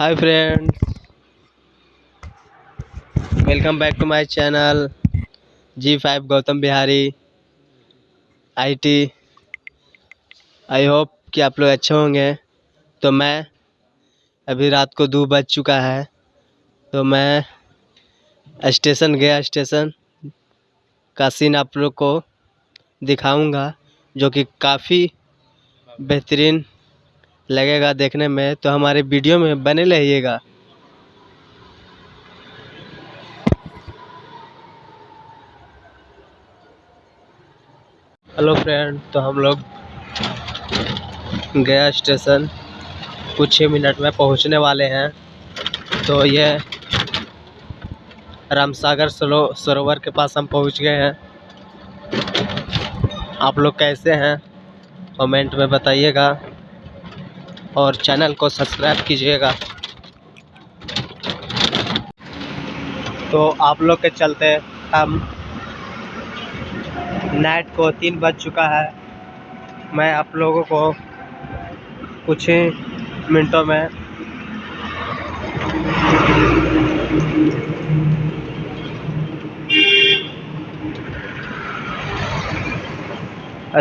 Hi friends welcome back to my channel G five Gautam Bihari IT I hope कि आप लोग अच्छे होंगे। तो मैं अभी रात को दो बज चुका है। तो मैं स्टेशन गया स्टेशन का सीन आप लोग को दिखाऊँगा, जो कि काफ़ी बेहतरीन लगेगा देखने में तो हमारे वीडियो में बने रहिएगा। हेलो फ्रेंड तो हम लोग गया स्टेशन। कुछ ही मिनट में पहुँचने वाले हैं। तो ये रामसागर सरो, सरोवर के पास हम पहुँच गए हैं। आप लोग कैसे हैं? कमेंट में बताइएगा। और चैनल को सब्सक्राइब कीजिएगा। तो आप लोग के चलते हम नाइट को तीन बज चुका है। मैं आप लोगों को कुछ ही मिनटों में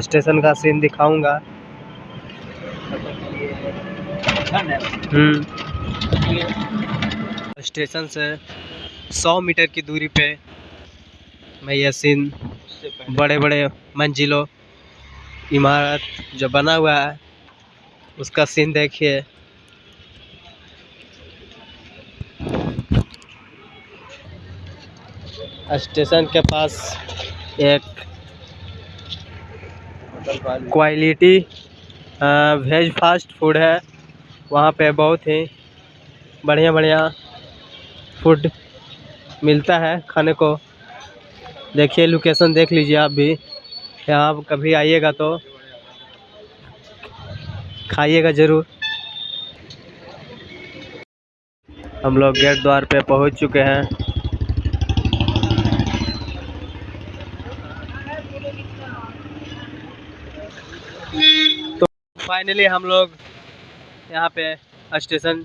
स्टेशन का सीन दिखाऊँगा। स्टेशन से 100 मीटर की दूरी पे मैं यह सीन बड़े बड़े मंजिलों इमारत जो बना हुआ है उसका सीन देखिए। स्टेशन के पास एक क्वालिटी वेज फास्ट फ़ूड है। वहाँ पे बहुत ही बढ़िया बढ़िया फ़ूड मिलता है खाने को। देखिए लोकेशन देख लीजिए आप भी। यहाँ कभी आइएगा तो खाइएगा ज़रूर। हम लोग गेट द्वार पे पहुँच चुके हैं तो फाइनली हम लोग यहाँ पे स्टेशन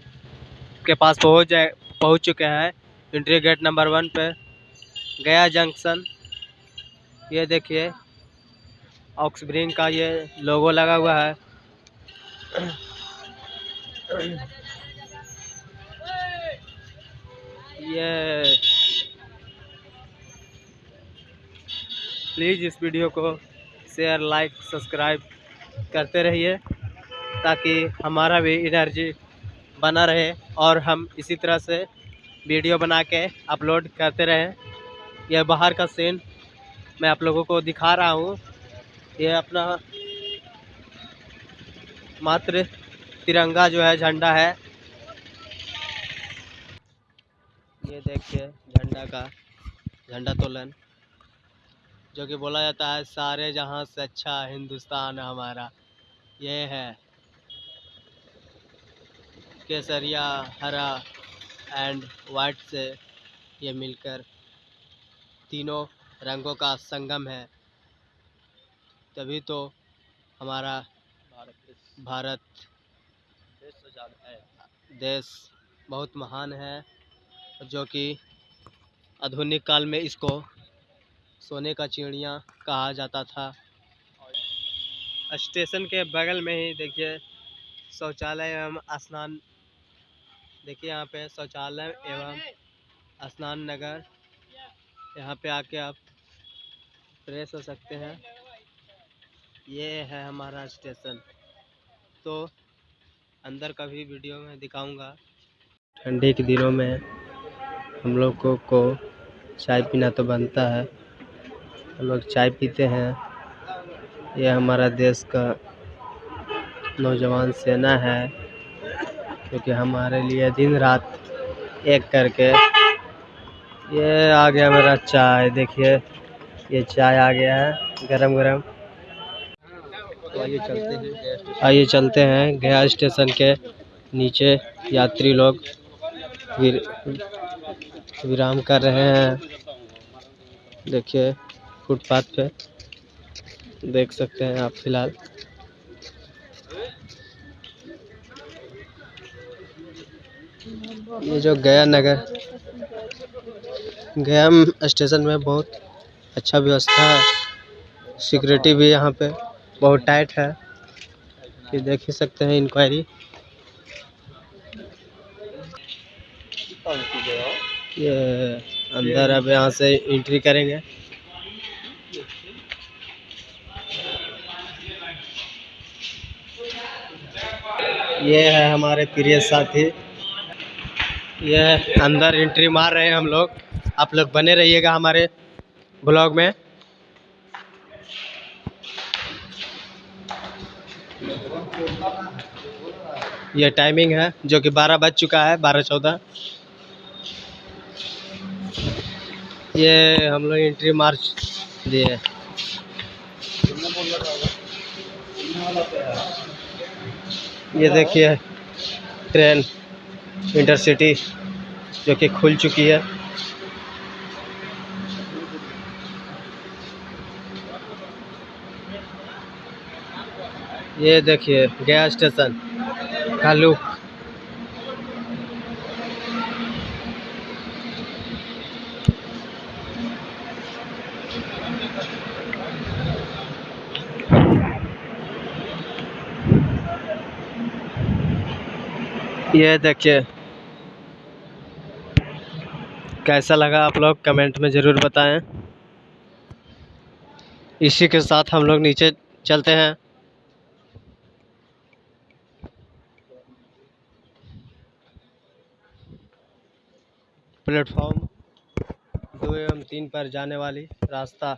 के पास पहुँच जाए, पहुँच चुके हैं। इंट्री गेट नंबर वन पे, गया जंक्शन ये देखिए ऑक्सब्रिंग का ये लोगो लगा हुआ है। ये प्लीज़ इस वीडियो को शेयर लाइक सब्सक्राइब करते रहिए। ताकि हमारा भी एनर्जी बना रहे और हम इसी तरह से वीडियो बना के अपलोड करते रहें। यह बाहर का सीन मैं आप लोगों को दिखा रहा हूँ। यह अपना मात्र तिरंगा जो है, झंडा है। ये देखिए, झंडा का झंडा तोलन, जो कि बोला जाता है, सारे जहाँ से अच्छा हिंदुस्तान हमारा। ये है केसरिया हरा एंड वाइट से ये मिलकर तीनों रंगों का संगम है। तभी तो हमारा भारत देश बहुत महान है, जो कि आधुनिक काल में इसको सोने का चिड़िया कहा जाता था। स्टेशन के बगल में ही देखिए, शौचालय एवं स्नान देखिए यहाँ पे शौचालय एवं स्नान नगर। यहाँ पे आके आप फ्रेश हो सकते हैं। ये है हमारा स्टेशन। तो अंदर का भी वीडियो में दिखाऊँगा। ठंडी के दिनों में हम लोग को, को चाय पीना तो बनता है। हम लोग चाय पीते हैं। ये हमारा देश का नौजवान सेना है। क्योंकि हमारे लिए दिन रात एक करके ये आ गया मेरा चाय। देखिए, ये चाय आ गया है गरम गरम आइए चलते हैं आइए चलते हैं गया स्टेशन के नीचे। यात्री लोग विराम कर रहे हैं। देखिए, फुटपाथ पे देख सकते हैं आप फ़िलहाल। ये जो गया नगर, गया स्टेशन में बहुत अच्छा व्यवस्था है। सिक्योरिटी भी यहाँ पे बहुत टाइट है। ये देख ही सकते हैं इंक्वायरी ये अंदर अब यहाँ से एंट्री करेंगे। ये है हमारे प्रिय साथी। ये अंदर एंट्री मार रहे हैं हम लोग। आप लोग बने रहिएगा हमारे ब्लॉग में। ये टाइमिंग है, जो कि बारह बज चुका है, बारह चौदह। ये हम लोग एंट्री मार दिए। ये देखिए ट्रेन इंटरसिटी जो कि खुल चुकी है। ये देखिए गया स्टेशन का लुक ये देखिए। कैसा लगा आप लोग? कमेंट में ज़रूर बताएँ। इसी के साथ हम लोग नीचे चलते हैं। प्लेटफॉर्म दो एवं तीन पर जाने वाली रास्ता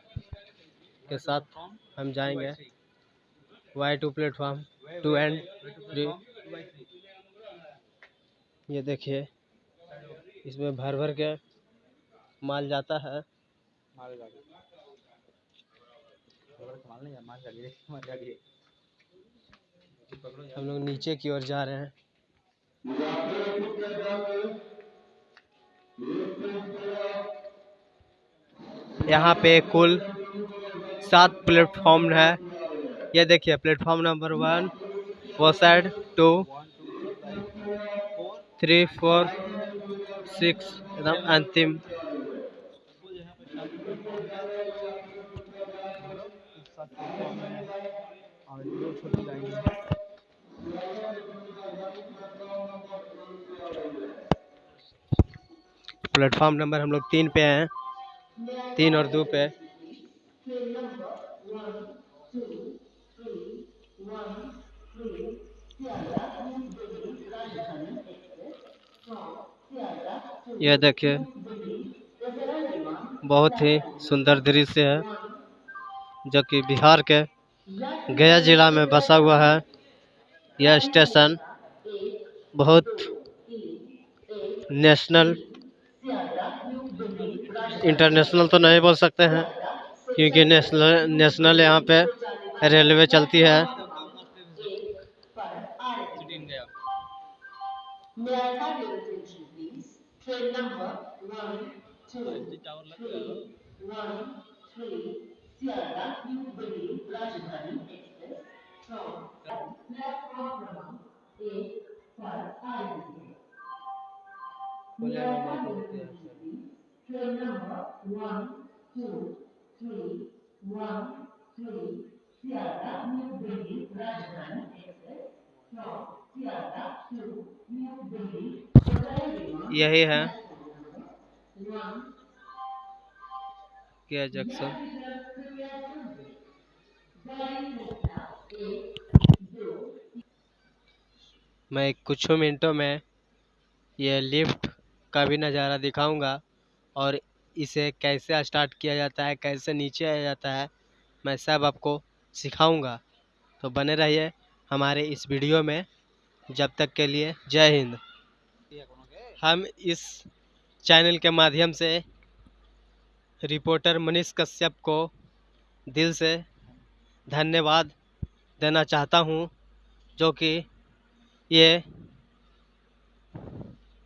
के साथ हम जाएँगे। Y two platform two and ये देखिए इसमें भर भर के माल जाता है। हम लोग नीचे की ओर जा रहे हैं। यहाँ पे कुल सात प्लेटफॉर्म है। ये देखिए प्लेटफॉर्म नंबर वन वो side two three four six एकदम अंतिम प्लेटफॉर्म नंबर हम लोग तीन पे हैं। तीन और दो पे। यह देखिए, बहुत ही सुंदर दृश्य है, जो कि बिहार के गया जिला में बसा हुआ है। यह स्टेशन बहुत नेशनल, इंटरनेशनल तो नहीं बोल सकते हैं, क्योंकि नेशनल नेशनल यहाँ पे रेलवे चलती है। Train number 1, 2, 2, 1, 3, Sierra New Delhi Rajdhani Express. From platform number 8 for IDC. Train number 1, 2, 3, 1, 3, Sierra New Delhi Rajdhani Express. From Sierra to New Delhi यही है। क्या जंक्शन मैं कुछ मिनटों में ये लिफ्ट का भी नज़ारा दिखाऊँगा और इसे कैसे स्टार्ट किया जाता है, कैसे नीचे आया जाता है, मैं सब आपको सिखाऊँगा। तो बने रहिए हमारे इस वीडियो में। जब तक के लिए जय हिंद। हम इस चैनल के माध्यम से रिपोर्टर मनीष कश्यप को दिल से धन्यवाद देना चाहता हूँ, जो कि ये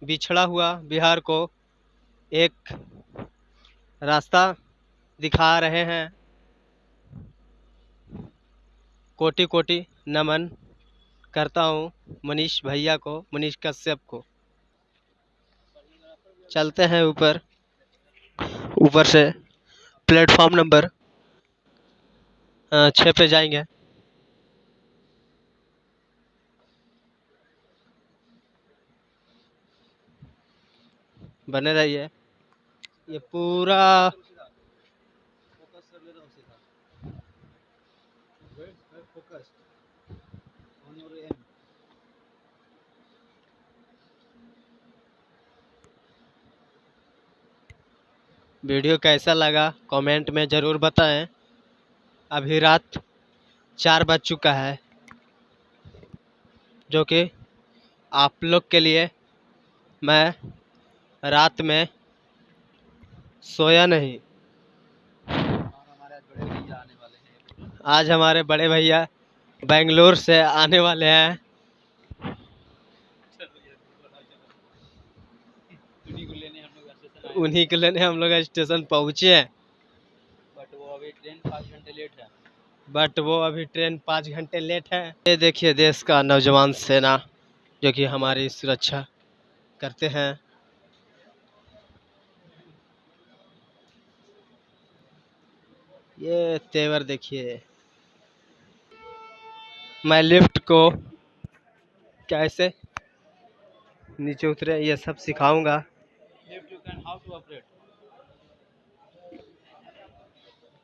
बिछड़ा हुआ बिहार को एक रास्ता दिखा रहे हैं। कोटि कोटि नमन करता हूँ मनीष भैया को, मनीष कश्यप को। चलते हैं ऊपर। ऊपर से प्लेटफॉर्म नंबर छः पे जाएँगे। बने रहिए। ये पूरा वीडियो कैसा लगा कमेंट में ज़रूर बताएँ। अभी रात चार बज चुका है, जो कि आप लोग के लिए मैं रात में सोया नहीं। आज हमारे बड़े भैया बेंगलोर से आने वाले हैं। उन्हीं के लेने हम लोग स्टेशन पहुँचे हैं। बट वो अभी ट्रेन पाँच घंटे लेट है। बट वो अभी ट्रेन पाँच घंटे लेट है। ये देखिए देश का नौजवान सेना जो कि हमारी सुरक्षा करते हैं। ये तेवर देखिए। मैं लिफ्ट को कैसे नीचे उतरे ये सब सिखाऊँगा। Can to operate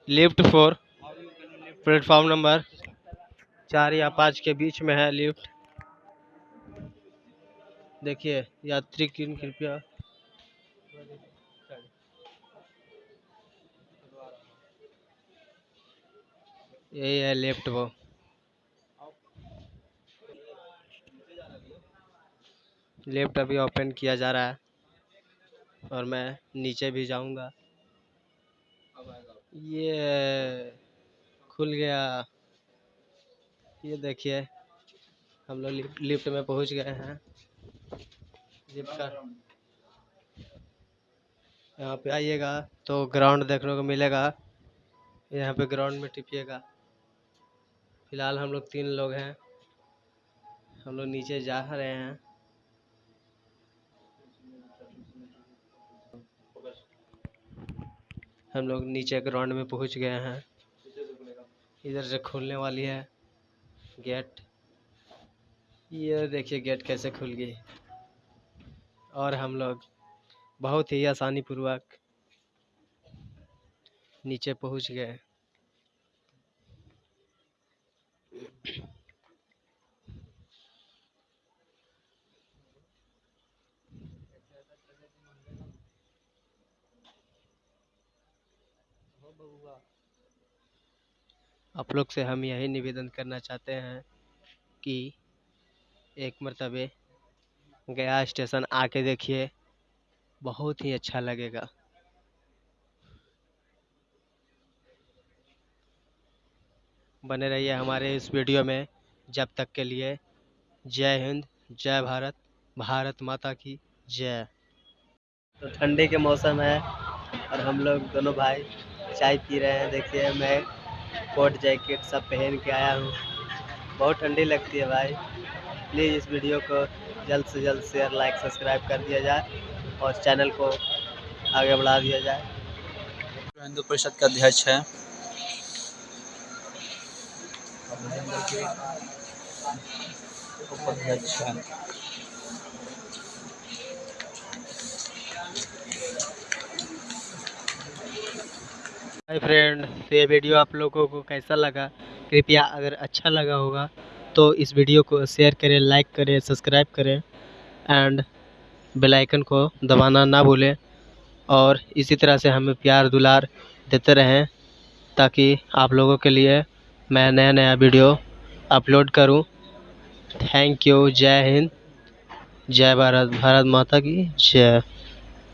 lift four can platform number चार या पाँच के बीच में है लिफ्ट देखिए यात्री की कृपया। यही है लिफ्ट वो। लिफ्ट अभी ओपन किया जा रहा है। और मैं नीचे भी जाऊँगा। ये खुल गया। ये देखिए हम लोग लिफ्ट में पहुँच गए हैं। लिफ्ट का यहाँ पे आइएगा तो ग्राउंड देखने को मिलेगा। यहाँ पे ग्राउंड में टिपिएगा। फ़िलहाल हम लोग तीन लोग हैं। हम लोग नीचे जा रहे हैं। हम लोग नीचे ग्राउंड में पहुँच गए हैं। इधर से खुलने वाली है गेट। ये देखिए गेट कैसे खुल गई। और हम लोग बहुत ही आसानी पूर्वक नीचे पहुँच गए। आप लोग से हम यही निवेदन करना चाहते हैं कि एक मरतबे गया स्टेशन आके देखिए, बहुत ही अच्छा लगेगा। बने रहिए हमारे इस वीडियो में। जब तक के लिए जय हिंद, जय भारत भारत माता की जय। तो ठंडी के मौसम है और हम लोग दोनों भाई चाय पी रहे हैं। देखिए, मैं कोट जैकेट सब पहन के आया हूँ। बहुत ठंडी लगती है भाई। प्लीज़ इस वीडियो को जल्द से जल्द शेयर, लाइक, सब्सक्राइब कर दिया जाए और चैनल को आगे बढ़ा दिया जाए। हिंदू परिषद का अध्यक्ष है। उपाध्यक्ष हाय फ्रेंड तो ये वीडियो आप लोगों को कैसा लगा? कृपया अगर अच्छा लगा होगा तो इस वीडियो को शेयर करें, लाइक करें, सब्सक्राइब करें, एंड बेल आइकन को दबाना ना भूलें। और इसी तरह से हमें प्यार दुलार देते रहें, ताकि आप लोगों के लिए मैं नया नया वीडियो अपलोड करूँ। थैंक यू, जय हिंद, जय भारत भारत माता की जय।